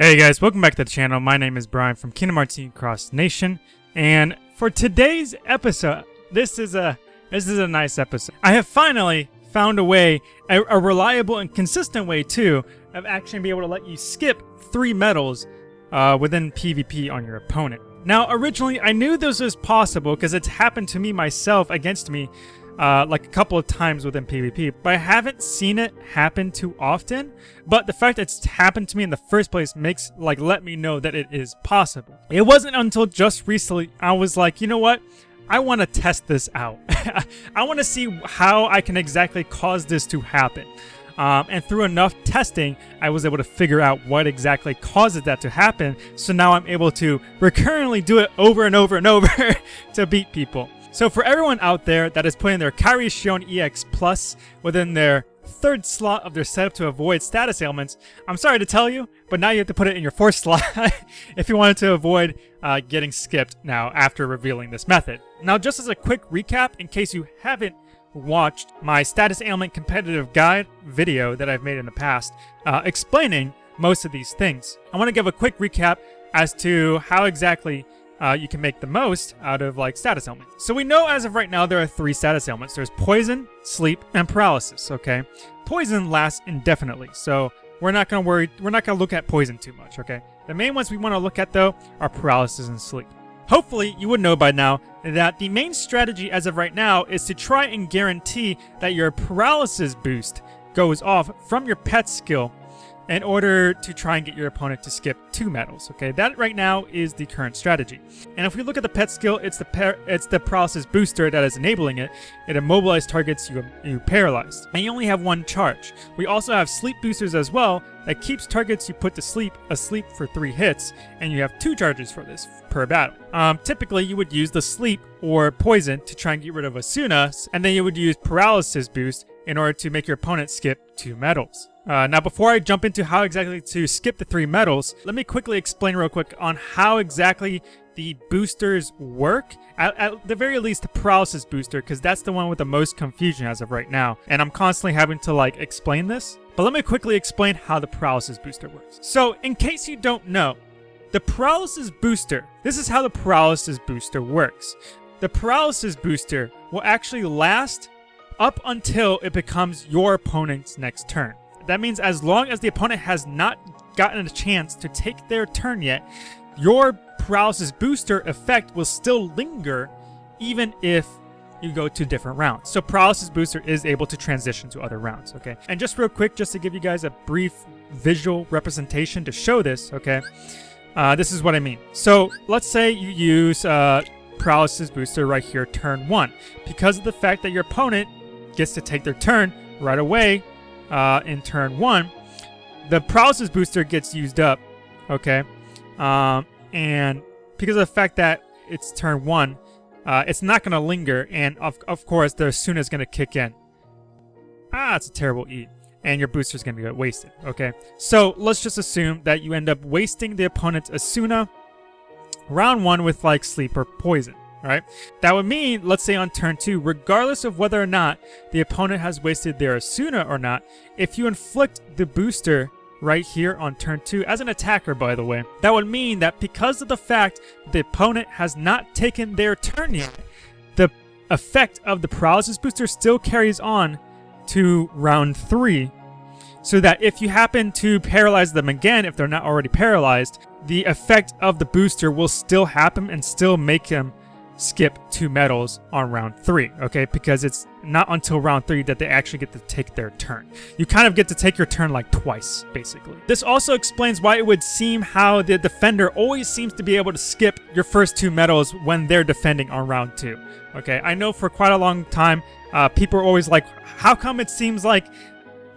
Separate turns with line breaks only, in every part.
Hey guys, welcome back to the channel. My name is Brian from Kingdom Hearts Cross Nation, and for today's episode, this is a this is a nice episode. I have finally found a way, a, a reliable and consistent way too, of actually being able to let you skip three medals uh, within PvP on your opponent. Now, originally, I knew this was possible because it's happened to me myself against me uh, like a couple of times within PvP, but I haven't seen it happen too often. But the fact it's happened to me in the first place makes, like, let me know that it is possible. It wasn't until just recently I was like, you know what? I want to test this out. I want to see how I can exactly cause this to happen. Um, and through enough testing, I was able to figure out what exactly causes that to happen. So now I'm able to recurrently do it over and over and over to beat people. So for everyone out there that is putting their Kairi Shion EX Plus within their third slot of their setup to avoid status ailments, I'm sorry to tell you, but now you have to put it in your fourth slot if you wanted to avoid uh, getting skipped now after revealing this method. Now just as a quick recap, in case you haven't watched my status ailment competitive guide video that I've made in the past, uh, explaining most of these things. I want to give a quick recap as to how exactly uh, you can make the most out of like status ailments. So we know as of right now there are three status ailments. There's poison, sleep, and paralysis, okay? Poison lasts indefinitely, so we're not gonna worry, we're not gonna look at poison too much, okay? The main ones we wanna look at though are paralysis and sleep. Hopefully, you would know by now that the main strategy as of right now is to try and guarantee that your paralysis boost goes off from your pet skill in order to try and get your opponent to skip two medals. Okay, that right now is the current strategy. And if we look at the pet skill, it's the it's the paralysis booster that is enabling it. It immobilizes targets you you paralyzed, and you only have one charge. We also have sleep boosters as well that keeps targets you put to sleep asleep for three hits, and you have two charges for this per battle. Um, typically, you would use the sleep or poison to try and get rid of Esuna, and then you would use paralysis boost in order to make your opponent skip two medals. Uh, now, before I jump into how exactly to skip the three medals, let me quickly explain real quick on how exactly the boosters work. At, at the very least, the paralysis booster, because that's the one with the most confusion as of right now. And I'm constantly having to, like, explain this. But let me quickly explain how the paralysis booster works. So, in case you don't know, the paralysis booster, this is how the paralysis booster works. The paralysis booster will actually last up until it becomes your opponent's next turn. That means as long as the opponent has not gotten a chance to take their turn yet, your paralysis booster effect will still linger even if you go to different rounds. So paralysis booster is able to transition to other rounds, okay? And just real quick, just to give you guys a brief visual representation to show this, okay? Uh, this is what I mean. So let's say you use uh, paralysis booster right here, turn one. Because of the fact that your opponent gets to take their turn right away, uh, in turn one, the paralysis booster gets used up, okay? Um, and because of the fact that it's turn one, uh, it's not going to linger, and of, of course, the Esuna is going to kick in. Ah, it's a terrible eat. And your booster is going to get wasted, okay? So let's just assume that you end up wasting the opponent's Esuna round one with like sleep or poison right? That would mean, let's say on turn 2, regardless of whether or not the opponent has wasted their Esuna or not, if you inflict the booster right here on turn 2, as an attacker by the way, that would mean that because of the fact the opponent has not taken their turn yet, the effect of the paralysis booster still carries on to round 3, so that if you happen to paralyze them again, if they're not already paralyzed, the effect of the booster will still happen and still make them skip two medals on round three, okay? Because it's not until round three that they actually get to take their turn. You kind of get to take your turn like twice, basically. This also explains why it would seem how the defender always seems to be able to skip your first two medals when they're defending on round two, okay? I know for quite a long time, uh, people are always like, how come it seems like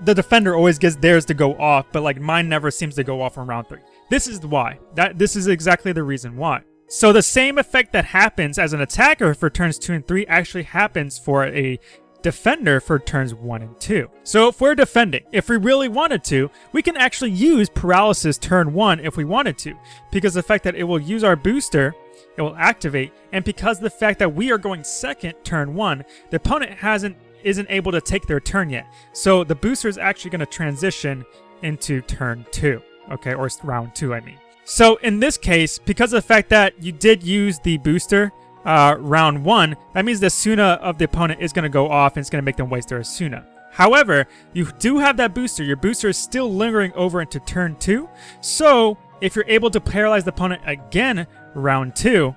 the defender always gets theirs to go off, but like mine never seems to go off on round three? This is why. That This is exactly the reason why. So the same effect that happens as an attacker for turns 2 and 3 actually happens for a defender for turns 1 and 2. So if we're defending, if we really wanted to, we can actually use paralysis turn 1 if we wanted to, because the fact that it will use our booster, it will activate, and because the fact that we are going second turn 1, the opponent hasn't isn't able to take their turn yet. So the booster is actually going to transition into turn 2 okay, or round two, I mean. So in this case, because of the fact that you did use the booster uh, round one, that means the Esuna of the opponent is going to go off and it's going to make them waste their Esuna. However, you do have that booster. Your booster is still lingering over into turn two. So if you're able to paralyze the opponent again round two,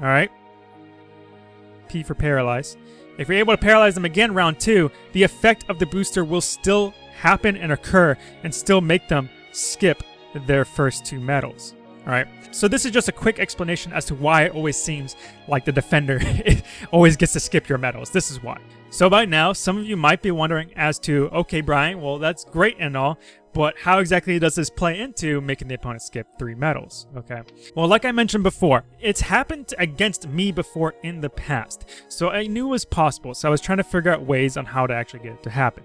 all right, P for paralyze. If you're able to paralyze them again round two, the effect of the booster will still happen and occur and still make them skip their first two medals. Alright, so this is just a quick explanation as to why it always seems like the defender always gets to skip your medals. This is why. So by now, some of you might be wondering as to, okay, Brian, well, that's great and all, but how exactly does this play into making the opponent skip three medals? Okay. Well, like I mentioned before, it's happened against me before in the past. So I knew it was possible. So I was trying to figure out ways on how to actually get it to happen.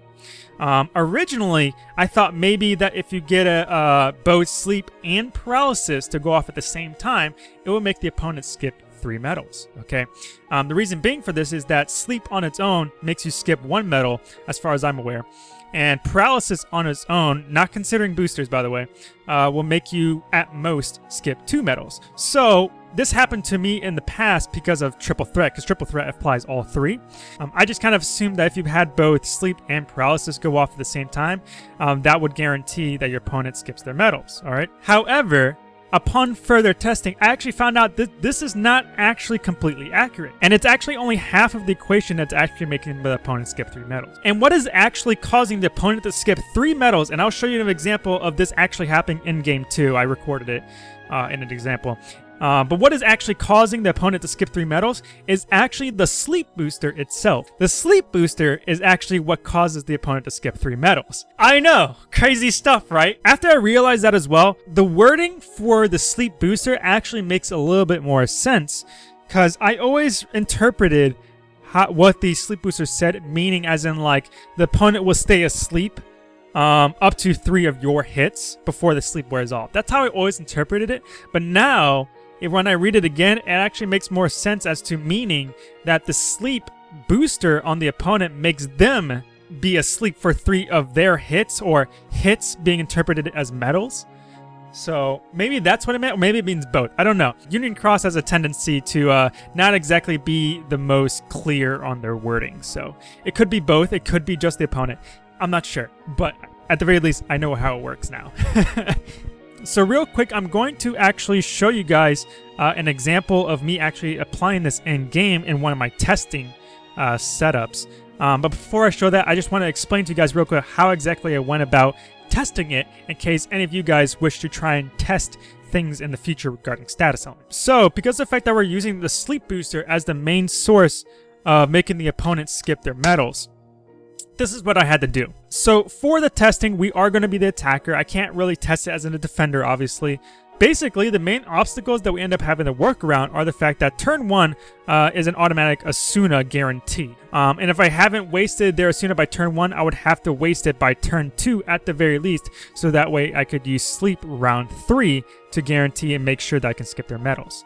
Um, originally, I thought maybe that if you get a uh, both sleep and paralysis to go off at the same time, it would make the opponent skip three medals, okay? Um, the reason being for this is that sleep on its own makes you skip one medal, as far as I'm aware, and paralysis on its own, not considering boosters by the way, uh, will make you at most skip two medals. So this happened to me in the past because of triple threat, because triple threat applies all three. Um, I just kind of assumed that if you had both sleep and paralysis go off at the same time, um, that would guarantee that your opponent skips their medals, all right? However, upon further testing, I actually found out that this is not actually completely accurate. And it's actually only half of the equation that's actually making the opponent skip three medals. And what is actually causing the opponent to skip three medals, and I'll show you an example of this actually happening in game two. I recorded it uh, in an example. Uh, but what is actually causing the opponent to skip three medals is actually the sleep booster itself. The sleep booster is actually what causes the opponent to skip three medals. I know, crazy stuff, right? After I realized that as well, the wording for the sleep booster actually makes a little bit more sense because I always interpreted how, what the sleep booster said, meaning as in like the opponent will stay asleep um, up to three of your hits before the sleep wears off. That's how I always interpreted it. But now when I read it again, it actually makes more sense as to meaning that the sleep booster on the opponent makes them be asleep for three of their hits, or hits being interpreted as medals. So maybe that's what it meant, or maybe it means both. I don't know. Union Cross has a tendency to uh, not exactly be the most clear on their wording. So it could be both. It could be just the opponent. I'm not sure. But at the very least, I know how it works now. So real quick, I'm going to actually show you guys uh, an example of me actually applying this in game in one of my testing uh, setups. Um, but before I show that, I just want to explain to you guys real quick how exactly I went about testing it in case any of you guys wish to try and test things in the future regarding status ailments. So because of the fact that we're using the sleep booster as the main source of making the opponent skip their medals, this is what I had to do. So for the testing, we are going to be the attacker. I can't really test it as a defender, obviously. Basically, the main obstacles that we end up having to work around are the fact that turn 1 uh, is an automatic Esuna guarantee. Um, and if I haven't wasted their Esuna by turn 1, I would have to waste it by turn 2 at the very least, so that way I could use Sleep round 3 to guarantee and make sure that I can skip their medals.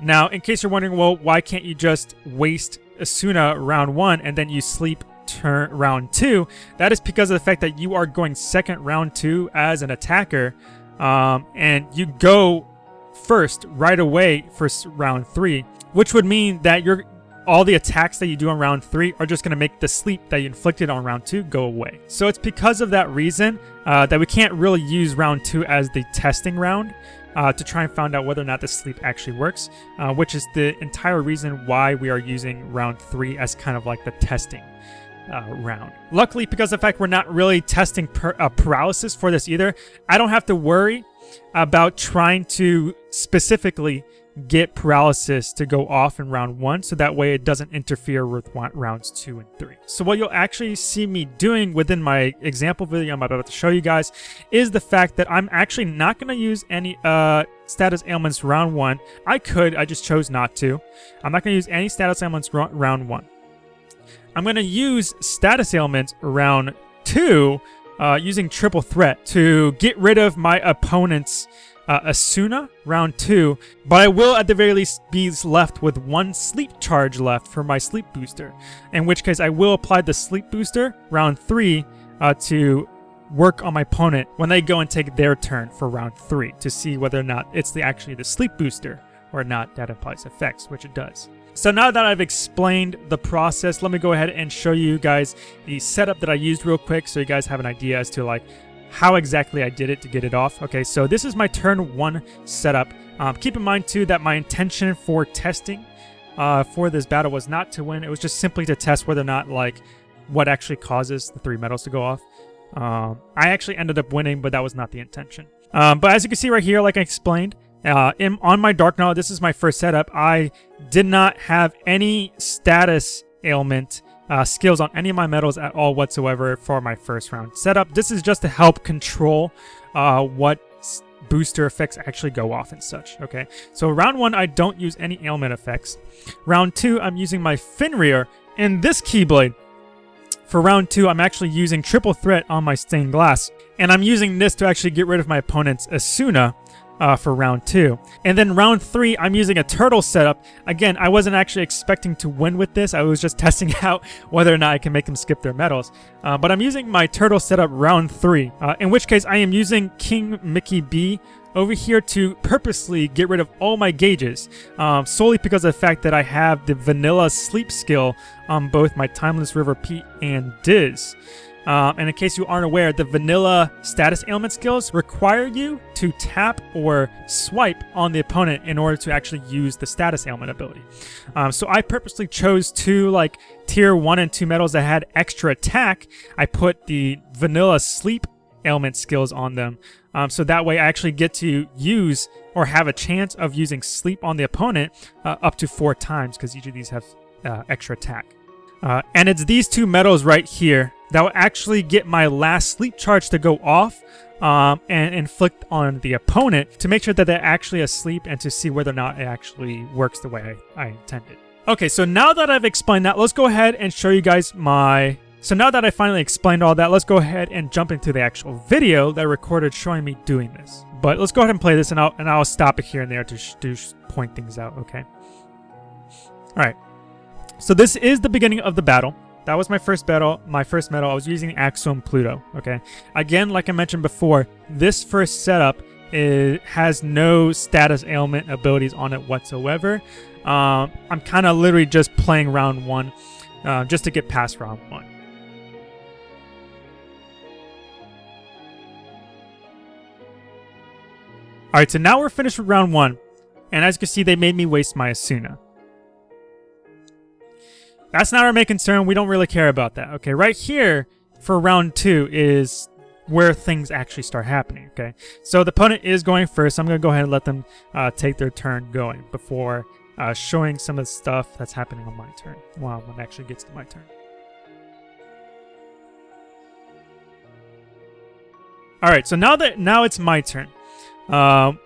Now, in case you're wondering, well, why can't you just waste Esuna round 1 and then you Sleep turn round two, that is because of the fact that you are going second round two as an attacker, um, and you go first right away for round three, which would mean that you're all the attacks that you do on round three are just going to make the sleep that you inflicted on round two go away. So it's because of that reason uh, that we can't really use round two as the testing round. Uh, to try and find out whether or not the sleep actually works, uh, which is the entire reason why we are using round three as kind of like the testing uh, round. Luckily, because of the fact we're not really testing per, uh, paralysis for this either, I don't have to worry about trying to specifically get paralysis to go off in round one so that way it doesn't interfere with rounds two and three. So what you'll actually see me doing within my example video I'm about to show you guys is the fact that I'm actually not going to use any uh, status ailments round one. I could, I just chose not to. I'm not going to use any status ailments round one. I'm going to use status ailments round two uh, using triple threat to get rid of my opponent's uh, Esuna round two, but I will at the very least be left with one sleep charge left for my sleep booster, in which case I will apply the sleep booster round three uh, to work on my opponent when they go and take their turn for round three to see whether or not it's the actually the sleep booster or not that applies effects, which it does. So now that I've explained the process, let me go ahead and show you guys the setup that I used real quick so you guys have an idea as to like how exactly I did it to get it off. Okay, so this is my turn one setup. Um, keep in mind too that my intention for testing uh, for this battle was not to win. It was just simply to test whether or not like what actually causes the three medals to go off. Um, I actually ended up winning, but that was not the intention. Um, but as you can see right here, like I explained, uh, in, on my Darkgnaw, this is my first setup. I did not have any status ailment uh, skills on any of my medals at all whatsoever for my first round setup. This is just to help control uh, what booster effects actually go off and such, okay? So round one, I don't use any ailment effects. Round two, I'm using my Fenrir and this Keyblade. For round two, I'm actually using triple threat on my stained glass. And I'm using this to actually get rid of my opponent's Esuna uh, for round two. And then round three, I'm using a turtle setup. Again, I wasn't actually expecting to win with this. I was just testing out whether or not I can make them skip their medals. Uh, but I'm using my turtle setup round three, uh, in which case I am using King Mickey B over here to purposely get rid of all my gauges, um, solely because of the fact that I have the vanilla sleep skill on both my Timeless River Pete and Diz. Um, and in case you aren't aware, the vanilla status ailment skills require you to tap or swipe on the opponent in order to actually use the status ailment ability. Um, so I purposely chose two like tier 1 and 2 medals that had extra attack. I put the vanilla sleep ailment skills on them. Um, so that way I actually get to use or have a chance of using sleep on the opponent uh, up to four times because each of these have uh, extra attack. Uh, and it's these two medals right here that will actually get my last sleep charge to go off um, and inflict on the opponent to make sure that they're actually asleep and to see whether or not it actually works the way I, I intended. Okay, so now that I've explained that, let's go ahead and show you guys my... So now that I finally explained all that, let's go ahead and jump into the actual video that I recorded showing me doing this. But let's go ahead and play this, and I'll, and I'll stop it here and there to, to point things out, okay? All right. So this is the beginning of the battle. That was my first battle, my first medal. I was using Axiom Pluto, okay? Again, like I mentioned before, this first setup is, has no status ailment abilities on it whatsoever. Um, I'm kind of literally just playing round one uh, just to get past round one. Alright, so now we're finished with round one. And as you can see, they made me waste my Esuna. That's not our main concern. We don't really care about that. Okay, right here for round two is where things actually start happening. Okay, so the opponent is going first. I'm going to go ahead and let them uh, take their turn going before uh, showing some of the stuff that's happening on my turn. Well, when it actually gets to my turn. All right, so now that now it's my turn. Um,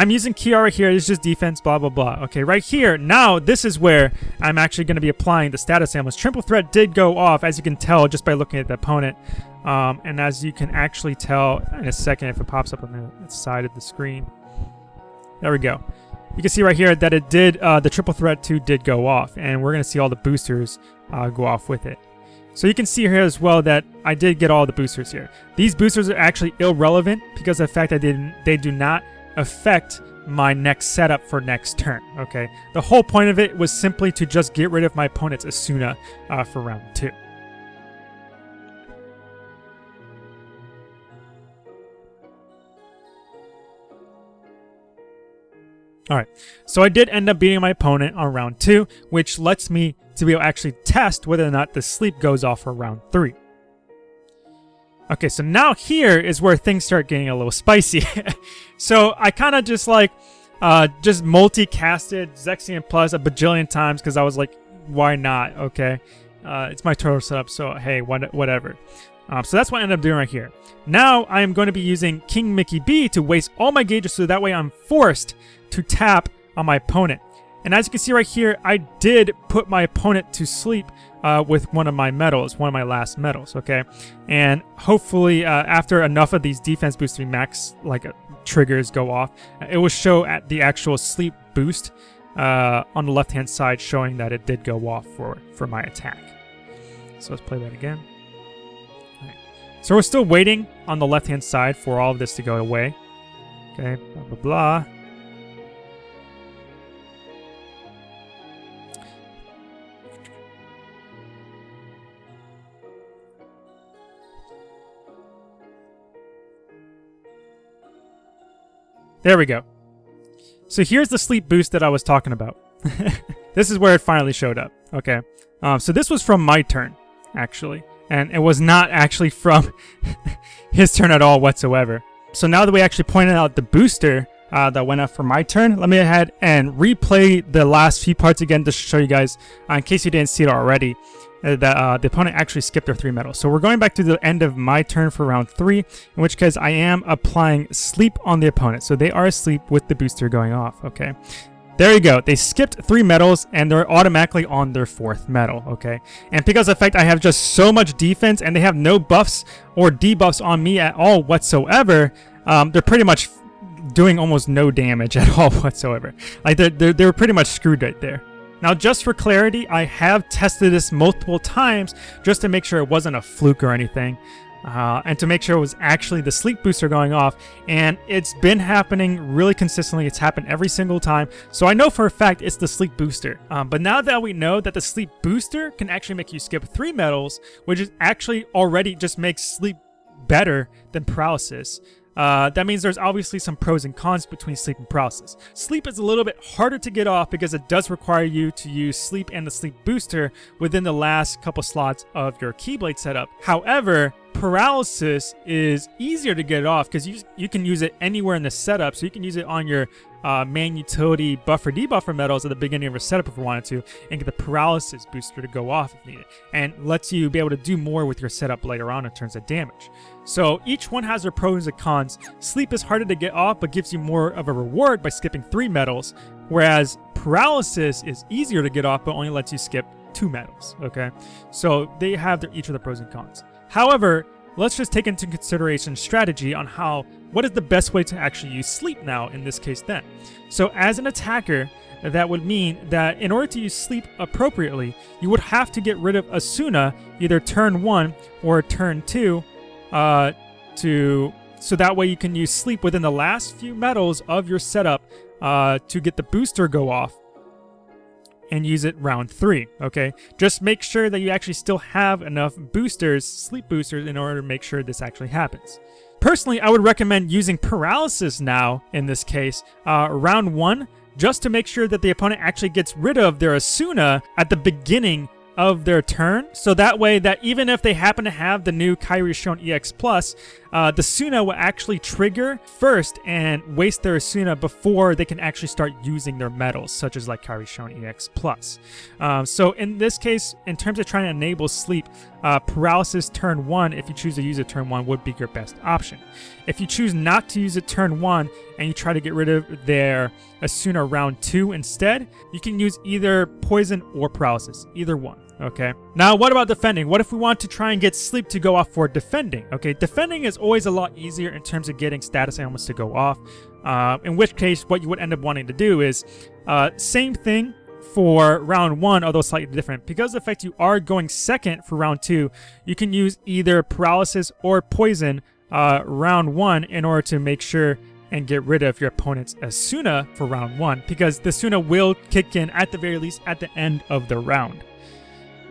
I'm using Kiara here. It's just defense, blah, blah, blah. Okay, right here, now this is where I'm actually going to be applying the status ailments. Triple Threat did go off, as you can tell just by looking at the opponent. Um, and as you can actually tell in a second if it pops up on the side of the screen. There we go. You can see right here that it did, uh, the Triple Threat 2 did go off. And we're going to see all the boosters uh, go off with it. So you can see here as well that I did get all the boosters here. These boosters are actually irrelevant because of the fact that they, they do not affect my next setup for next turn, okay? The whole point of it was simply to just get rid of my opponent's Esuna uh, for round two. Alright, so I did end up beating my opponent on round two, which lets me to be able to actually test whether or not the sleep goes off for round three. Okay, so now here is where things start getting a little spicy. so I kind of just like, uh, just multicasted Zexion Plus a bajillion times because I was like, why not? Okay, uh, it's my turtle setup, so hey, what, whatever. Um, so that's what I ended up doing right here. Now I am going to be using King Mickey B to waste all my gauges so that way I'm forced to tap on my opponent. And as you can see right here, I did put my opponent to sleep uh, with one of my medals, one of my last medals, okay? And hopefully uh, after enough of these defense boosting max like uh, triggers go off, it will show at the actual sleep boost uh, on the left-hand side showing that it did go off for, for my attack. So let's play that again. So we're still waiting on the left-hand side for all of this to go away. Okay, blah, blah, blah. There we go. So here's the sleep boost that I was talking about. this is where it finally showed up. Okay. Um, so this was from my turn, actually. And it was not actually from his turn at all whatsoever. So now that we actually pointed out the booster uh, that went up for my turn, let me ahead and replay the last few parts again to show you guys, uh, in case you didn't see it already. Uh, that uh, the opponent actually skipped their three medals. So we're going back to the end of my turn for round three, in which case I am applying sleep on the opponent. So they are asleep with the booster going off, okay? There you go. They skipped three medals and they're automatically on their fourth medal, okay? And because of fact I have just so much defense and they have no buffs or debuffs on me at all whatsoever, um, they're pretty much doing almost no damage at all whatsoever. Like, they're, they're, they're pretty much screwed right there. Now, just for clarity, I have tested this multiple times just to make sure it wasn't a fluke or anything. Uh, and to make sure it was actually the sleep booster going off. And it's been happening really consistently. It's happened every single time. So I know for a fact it's the sleep booster. Um, but now that we know that the sleep booster can actually make you skip three medals, which is actually already just makes sleep better than paralysis, uh, that means there's obviously some pros and cons between sleep and paralysis. Sleep is a little bit harder to get off because it does require you to use sleep and the sleep booster within the last couple slots of your Keyblade setup. However, paralysis is easier to get off because you, you can use it anywhere in the setup. So you can use it on your uh, main utility buffer debuffer medals at the beginning of your setup if you wanted to, and get the paralysis booster to go off if needed, and lets you be able to do more with your setup later on in terms of damage. So each one has their pros and cons. Sleep is harder to get off, but gives you more of a reward by skipping three medals, whereas paralysis is easier to get off, but only lets you skip two medals. Okay, so they have their, each of the pros and cons. However, let's just take into consideration strategy on how what is the best way to actually use sleep now in this case then. So as an attacker, that would mean that in order to use sleep appropriately, you would have to get rid of Esuna either turn 1 or turn 2 uh, to so that way you can use sleep within the last few medals of your setup uh, to get the booster go off and use it round three, okay? Just make sure that you actually still have enough boosters, sleep boosters, in order to make sure this actually happens. Personally, I would recommend using paralysis now in this case, uh, round one, just to make sure that the opponent actually gets rid of their Esuna at the beginning of their turn. So that way that even if they happen to have the new Kairi Shown EX Plus, uh, the Suna will actually trigger first and waste their Suna before they can actually start using their medals, such as like Kairi Shown EX Plus. Um, so in this case, in terms of trying to enable sleep, uh, paralysis turn one, if you choose to use it turn one, would be your best option. If you choose not to use it turn one and you try to get rid of their Esuna round two instead, you can use either poison or paralysis, either one. Okay. Now, what about defending? What if we want to try and get sleep to go off for defending? Okay, defending is always a lot easier in terms of getting status ailments to go off. Uh, in which case, what you would end up wanting to do is uh, same thing for round one, although slightly different. Because the fact you are going second for round two, you can use either paralysis or poison uh, round one in order to make sure and get rid of your opponent's Esuna for round one, because the Suna will kick in at the very least at the end of the round.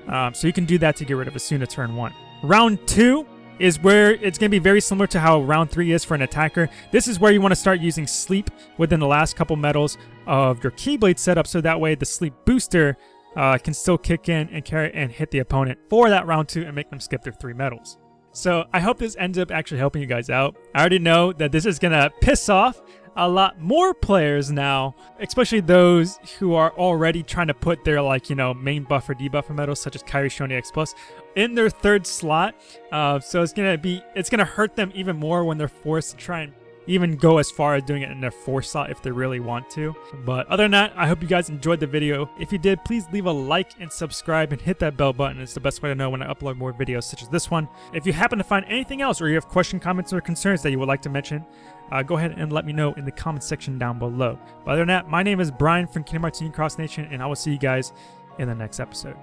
Um, so you can do that to get rid of Esuna turn 1. Round 2 is where it's going to be very similar to how round 3 is for an attacker. This is where you want to start using sleep within the last couple medals of your Keyblade setup so that way the sleep booster uh, can still kick in and carry and hit the opponent for that round 2 and make them skip their 3 medals. So I hope this ends up actually helping you guys out. I already know that this is going to piss off a lot more players now, especially those who are already trying to put their like, you know, main buff buffer debuffer medals such as Kairi Shown X Plus in their third slot. Uh, so it's gonna be it's gonna hurt them even more when they're forced to try and even go as far as doing it in their fourth slot if they really want to. But other than that, I hope you guys enjoyed the video. If you did, please leave a like and subscribe and hit that bell button. It's the best way to know when I upload more videos such as this one. If you happen to find anything else or you have questions, comments, or concerns that you would like to mention, uh, go ahead and let me know in the comment section down below. But other than that, my name is Brian from Kingdom Hearts Cross Nation, and I will see you guys in the next episode.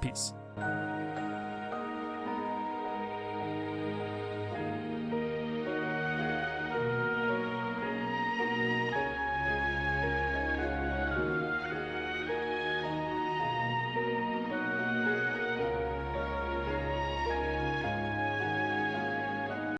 Peace.